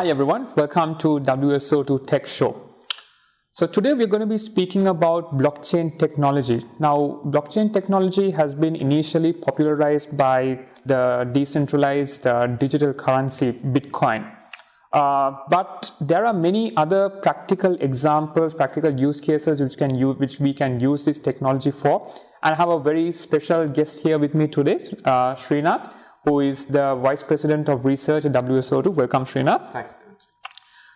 Hi everyone, welcome to WSO2 Tech Show. So today we're going to be speaking about blockchain technology. Now, blockchain technology has been initially popularized by the decentralized uh, digital currency Bitcoin. Uh, but there are many other practical examples, practical use cases which can use, which we can use this technology for. And I have a very special guest here with me today, uh, Srinath, who is the Vice President of Research at WSO2. Welcome, Srinath. Thanks.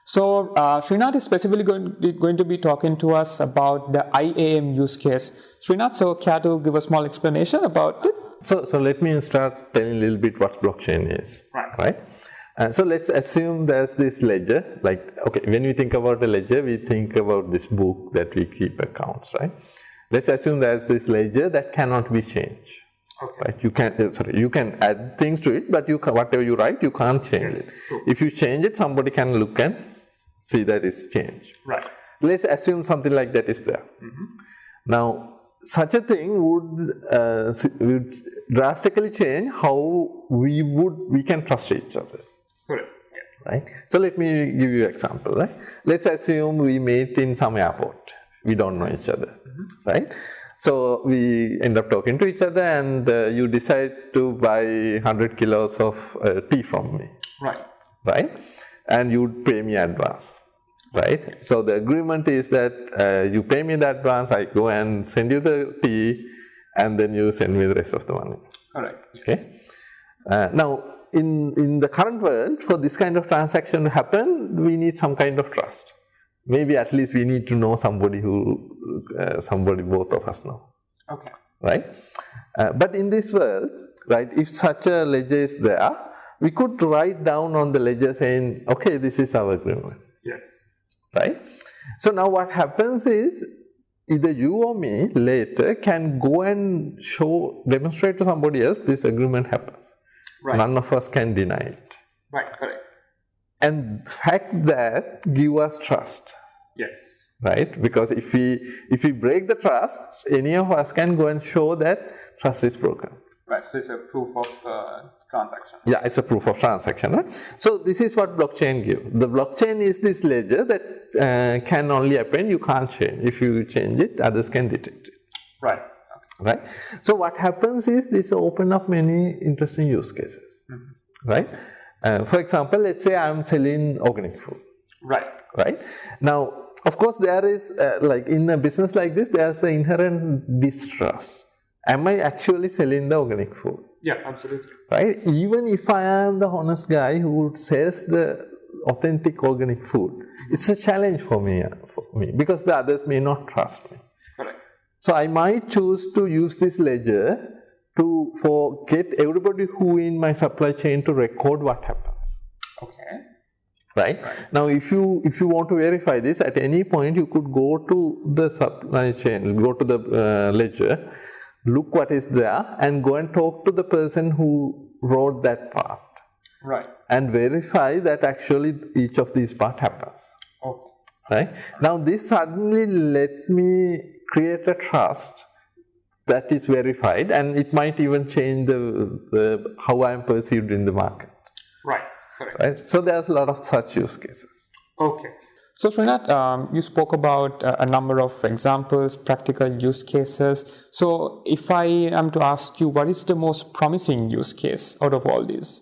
So uh, Srinath is specifically going, going, to be talking to us about the IAM use case. Srinath, so care to give a small explanation about it? So, so let me start telling a little bit what blockchain is. Right. Right. And so let's assume there's this ledger. Like, okay, when we think about a ledger, we think about this book that we keep accounts, right? Let's assume there's this ledger that cannot be changed. Okay. Right? You can uh, sorry, you can add things to it, but you can, whatever you write, you can't change Yes, it. true. If you change it, somebody can look and see that it's changed. Right. Let's assume something like that is there. Now, such a thing would, uh, would drastically change how we would we can trust each other Correct. right? So let me give you an example, right? Let's assume we meet in some airport. We don't know each other, right? So we end up talking to each other and uh, you decide to buy 100 kilos of uh, tea from me, Right. right? And you pay me advance, right? So the agreement is that uh, you pay me the advance, I go and send you the tea and then you send me the rest of the money. Correct. Okay. Uh, now, in in the current world, for this kind of transaction to happen, we need some kind of trust. Maybe at least we need to know somebody who uh, somebody both of us know, Okay. right? Uh, but in this world, right, if such a ledger is there, we could write down on the ledger saying, okay, this is our agreement Yes. right? So now what happens is either you or me later can go and show, demonstrate to somebody else this agreement happens. Right. None of us can deny it. Right. Correct. And the fact that give us trust, Yes. right? Because if we if we break the trust, any of us can go and show that trust is broken. Right. So it's a proof of uh, transaction. Yeah, it's a proof of transaction, right? So this is what blockchain gives. The blockchain is this ledger that uh, can only happen, you can't change. If you change it, others can detect it, Right. Okay. right? So what happens is this open up many interesting use cases, right? Uh, for example, let's say I'm selling organic food, Right. right? Now, of course, there is uh, like in a business like this, there's an inherent distrust. Am I actually selling the organic food? Yeah. Absolutely. right? Even if I am the honest guy who sells the authentic organic food, it's a challenge for me, for me because the others may not trust me. Correct. So I might choose to use this ledger to for get everybody who in my supply chain to record what happens. Okay. Right? right? Now, if you if you want to verify this, at any point you could go to the supply chain, go to the uh, ledger, look what is there, and go and talk to the person who wrote that part Right. and verify that actually each of these part happens Okay. right now this suddenly let me create a trust that is verified and it might even change the, the how i am perceived in the market Right. Correct. right so there's a lot of such use cases Okay. So Srinath, um, you spoke about uh, a number of examples, practical use cases. So if I am to ask you, what is the most promising use case out of all these?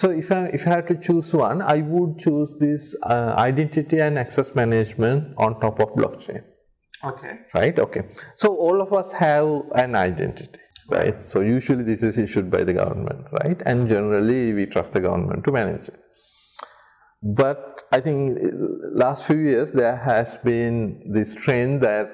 so if i if i had to choose one i would choose this uh, identity and access management on top of blockchain Okay. right? Okay. So all of us have an identity right? So usually this is issued by the government right? And generally we trust the government to manage it. But i think uh, last few years there has been this trend that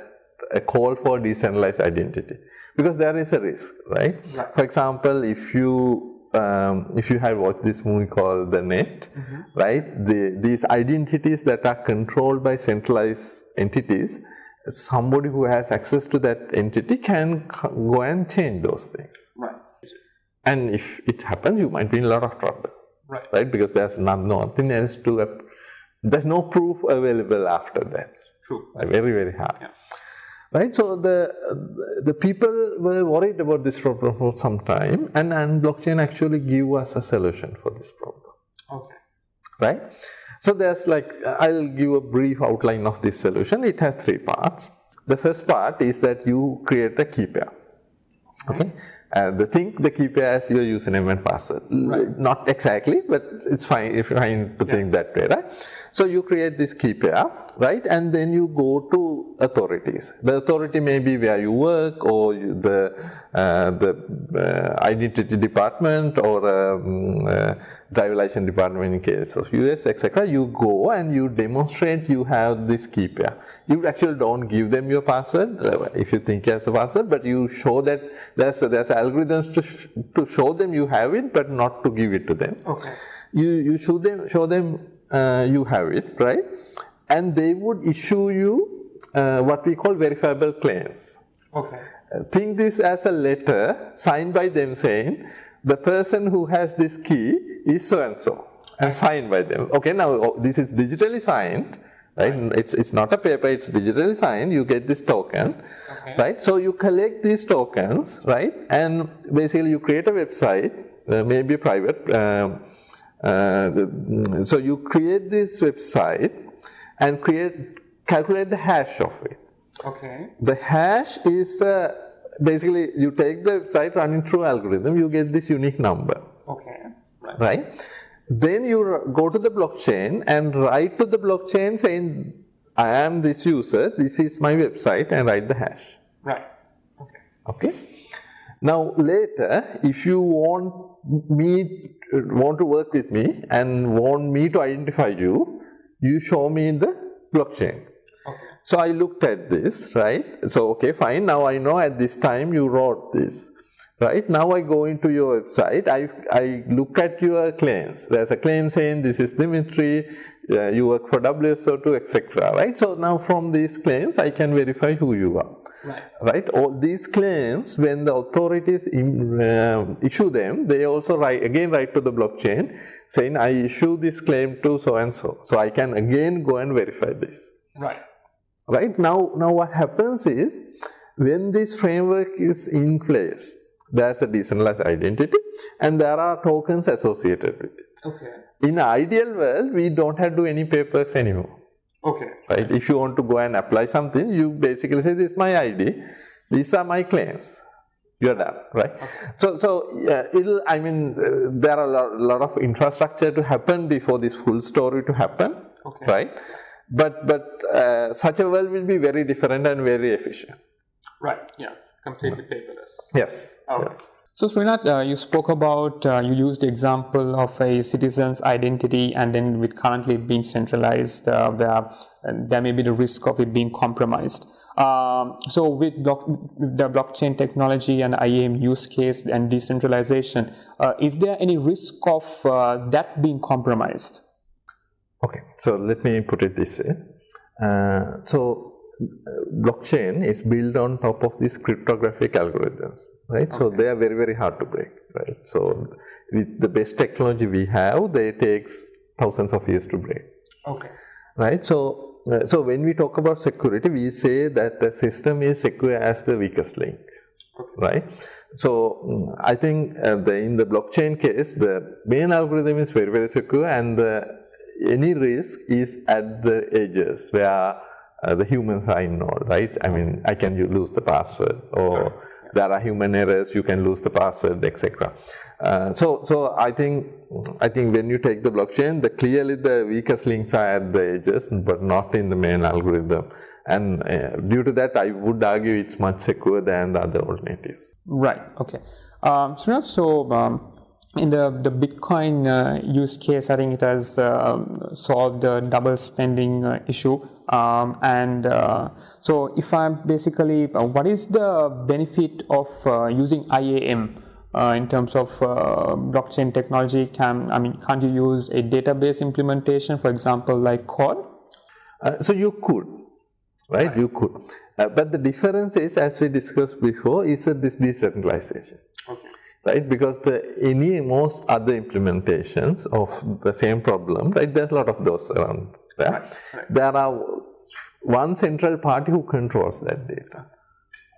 a call for decentralized identity because there is a risk right, Right. for example if you um, if you have watched this movie called the net right? The, these identities that are controlled by centralized entities somebody who has access to that entity can go and change those things Right. and if it happens you might be in a lot of trouble Right. right because there's not, nothing else to there's no proof available after that True. Right, very very hard Yeah. right so the the people were worried about this problem for some time and and blockchain actually give us a solution for this problem Okay. right? So there's like, I'll give a brief outline of this solution. It has three parts. The first part is that you create a key pair. Okay, and the think the key pair as your username and password. Right. Not exactly, but it's fine if you're fine to think that way, right? So you create this key pair, right? And then you go to authorities. The authority may be where you work or you, the uh, the uh, identity department or um, uh, driver license department in case of US, etc. You go and you demonstrate you have this key pair. You actually don't give them your password uh, if you think as a password, but you show that there's there's algorithms to sh to show them you have it, but not to give it to them. Okay. You you show them show them uh, you have it, right? And they would issue you uh, what we call verifiable claims. Okay. Uh, Think this as a letter signed by them saying the person who has this key is so and so and signed by them. Okay, now oh, this is digitally signed, right? It's it's not a paper, it's digitally signed. You get this token, Okay. right? So you collect these tokens, right? And basically you create a website, uh, maybe private. Uh, the- so you create this website and create calculate the hash of it. Okay. The hash is uh, basically you take the website running through algorithm, you get this unique number, Okay. Right. right? Then you go to the blockchain and write to the blockchain saying, I am this user, this is my website, and write the hash. Right. Okay. Okay. Now later, if you want me want to work with me and want me to identify you, you show me in the blockchain. Okay. So I looked at this, right? So okay, fine. Now I know at this time you wrote this, right? Now I go into your website. I I look at your claims. There's a claim saying this is Dimitri. Uh, you work for WSO2, etc. Right? So now from these claims, I can verify who you are. Right. Right? All these claims, when the authorities im- um, issue them, they also write again write to the blockchain saying I issue this claim to so and so. So I can again go and verify this Right. right now now what happens is when this framework is in place there's a decentralized identity and there are tokens associated with it Okay. in an ideal world we don't have to do any papers anymore Okay. right if you want to go and apply something you basically say this is my id these are my claims you're done right Okay. so so it'll i mean uh, there are a lot, lot of infrastructure to happen before this full story to happen Okay. right but but uh, such a world will be very different and very efficient Right. Yeah. Completely paperless. yes Okay. yes So Srinath, uh, you spoke about uh, you used the example of a citizen's identity, and then with currently it being centralized, uh, where uh, there may be the risk of it being compromised. Um, so with block, the blockchain technology and IAM use case and decentralization, uh, is there any risk of uh, that being compromised? Okay, so let me put it this way. Uh, so, blockchain is built on top of these cryptographic algorithms, right? So they are very very hard to break, right? So with the best technology we have, they takes thousands of years to break, Okay. right? So, uh, so when we talk about security, we say that the system is secure as the weakest link, Okay. right? So mm, I think uh, the, in the blockchain case, the main algorithm is very very secure, and the, any risk is at the edges where uh, the humans are involved, right? I mean, I can lose the password, or there are human errors, you can lose the password, etc. Uh, so, so I think I think when you take the blockchain, the clearly the weakest links are at the edges, but not in the main algorithm. And uh, due to that, I would argue it's much secure than the other alternatives. Right. Okay. Um, so, so um, in the the Bitcoin uh, use case, I think it has uh, solved the double spending uh, issue. Um, and uh, so, if I'm basically, uh, what is the benefit of uh, using IAM? Uh, in terms of uh, blockchain technology, can I mean, can't you use a database implementation, for example, like Core? Uh, so you could, right? You could, uh, but the difference is, as we discussed before, is uh, this decentralization. Right? Because the any most other implementations of the same problem, right? There's a lot of those around there. right. There are one central party who controls that data,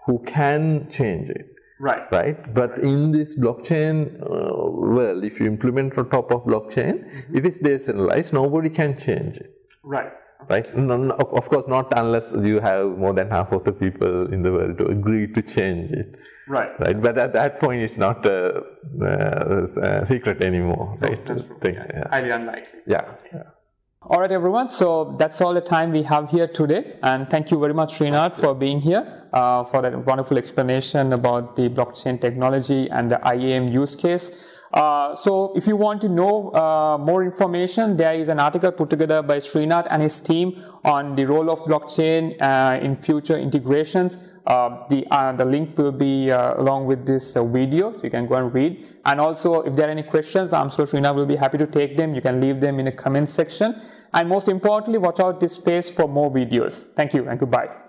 who can change it. Right. right? But in this blockchain uh, world, if you implement on top of blockchain, Mm-hmm. if it's decentralized, nobody can change it, Right. Right? No, no, of of course, not unless you have more than half of the people in the world to agree to change it, Right. right? But at that point, it's not a, a secret anymore, right? That's true. Thing, Yeah. yeah. Highly unlikely. yeah. yeah. All right, everyone. So that's all the time we have here today. And thank you very much, Srinath, for being here, uh, for that wonderful explanation about the blockchain technology and the IAM use case. Uh, so if you want to know uh, more information, there is an article put together by Srinath and his team on the role of blockchain uh, in future integrations. Uh, the, uh, the link will be uh, along with this video, so you can go and read. And also, if there are any questions, I'm sure Srinath will be happy to take them. You can leave them in the comment section. And most importantly, watch out this space for more videos. Thank you and goodbye.